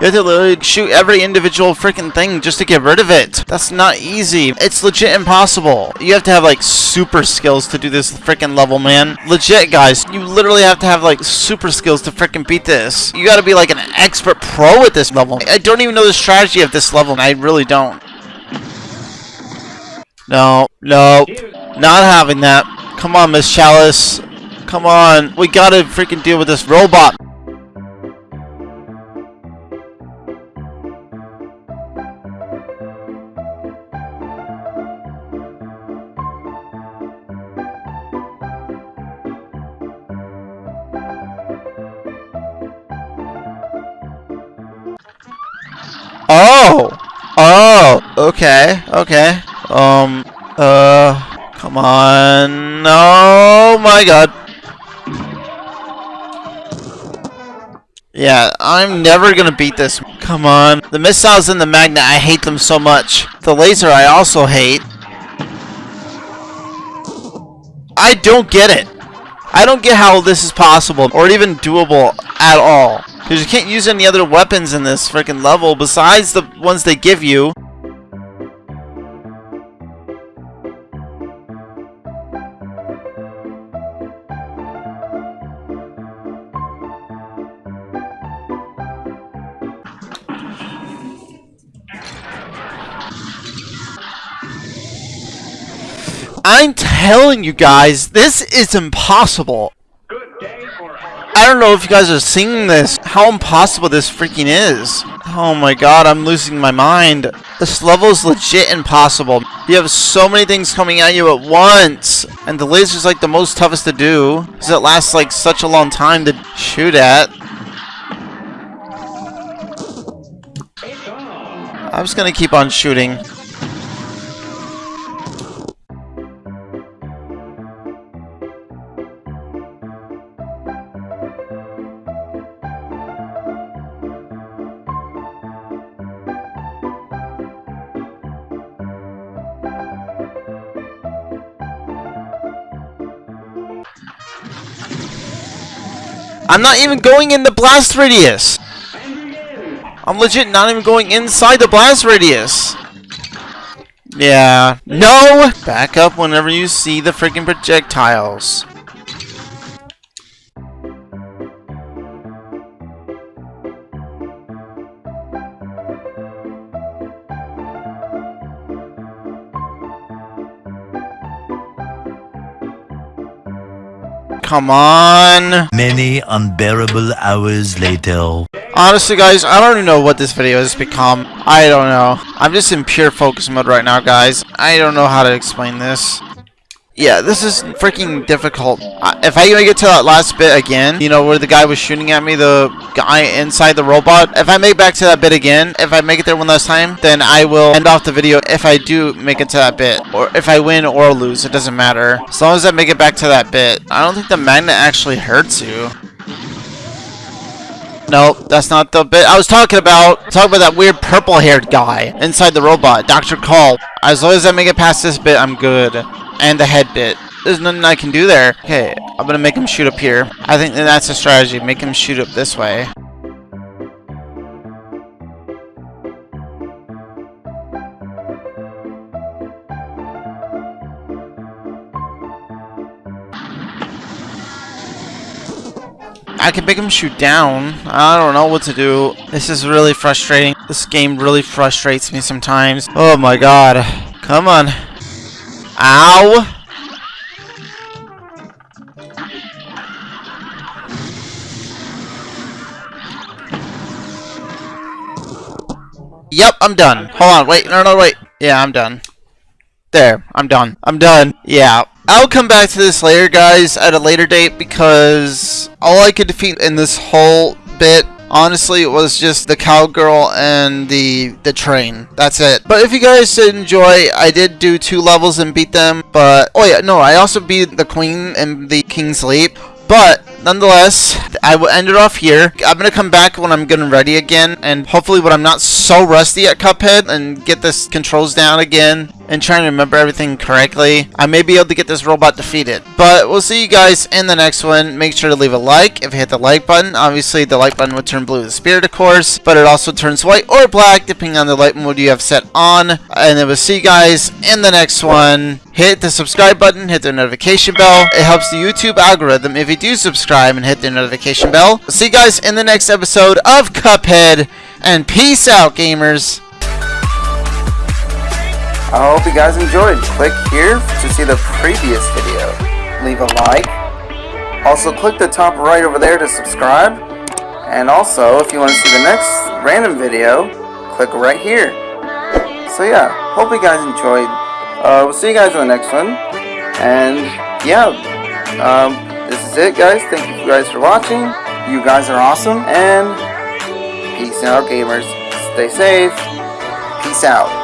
S2: You have to literally shoot every individual freaking thing just to get rid of it. That's not easy. It's legit impossible. You have to have like super skills to do this freaking level, man. Legit, guys. You literally have to have like super skills to freaking beat this. You gotta be like an expert pro at this level. I don't even know the strategy of this level. I really don't. No, no, not having that. Come on, Miss Chalice. Come on. We gotta freaking deal with this robot. Oh! Oh! Okay, okay. Um, uh, come on. Oh my god. Yeah, I'm never gonna beat this. Come on. The missiles and the magnet, I hate them so much. The laser, I also hate. I don't get it. I don't get how this is possible, or even doable at all. Because you can't use any other weapons in this freaking level besides the ones they give you. I'm telling you guys, this is impossible.
S3: Good day for
S2: I don't know if you guys are seeing this, how impossible this freaking is. Oh my god, I'm losing my mind. This level is legit impossible. You have so many things coming at you at once. And the laser's like the most toughest to do. Because it lasts like such a long time to shoot at. I'm just gonna keep on shooting. I'm not even going in the blast radius. I'm legit not even going inside the blast radius. Yeah. No! Back up whenever you see the freaking projectiles. Come on.
S4: Many unbearable hours later.
S2: Honestly, guys, I don't even know what this video has become. I don't know. I'm just in pure focus mode right now, guys. I don't know how to explain this. Yeah, this is freaking difficult. If I make it to that last bit again, you know, where the guy was shooting at me, the guy inside the robot, if I make back to that bit again, if I make it there one last time, then I will end off the video if I do make it to that bit. Or if I win or lose, it doesn't matter. As long as I make it back to that bit. I don't think the magnet actually hurts you. Nope, that's not the bit I was talking about. Talking about that weird purple-haired guy inside the robot, Dr. Kahl. As long as I make it past this bit, I'm good. And the head bit. There's nothing I can do there. Okay, I'm gonna make him shoot up here. I think that that's a strategy. Make him shoot up this way. I can make him shoot down. I don't know what to do. This is really frustrating. This game really frustrates me sometimes. Oh my god. Come on. Ow. Yep, I'm done. Hold on, wait, no, no, wait. Yeah, I'm done. There, I'm done. I'm done. Yeah. I'll come back to this later, guys, at a later date, because all I could defeat in this whole bit, honestly, it was just the cowgirl and the the train. That's it. But if you guys did enjoy, I did do two levels and beat them, but... Oh yeah, no, I also beat the queen and the king's leap. But nonetheless, I will end it off here. I'm gonna come back when I'm getting ready again, and hopefully when I'm not so rusty at Cuphead and get this controls down again and trying to remember everything correctly, I may be able to get this robot defeated. But we'll see you guys in the next one. Make sure to leave a like if you hit the like button. Obviously, the like button would turn blue with spirit, of course, but it also turns white or black depending on the light mode you have set on. And then we'll see you guys in the next one. Hit the subscribe button, hit the notification bell. It helps the YouTube algorithm if you do subscribe and hit the notification bell. See you guys in the next episode of Cuphead, and peace out, gamers.
S5: I hope you guys enjoyed. Click here to see the previous video. Leave a like. Also click the top right over there to subscribe. And also, if you want to see the next random video, click right here. So yeah, hope you guys enjoyed. Uh, we'll see you guys in the next one. And yeah, um, this is it guys. Thank you guys for watching. You guys are awesome. And peace out gamers. Stay safe. Peace out.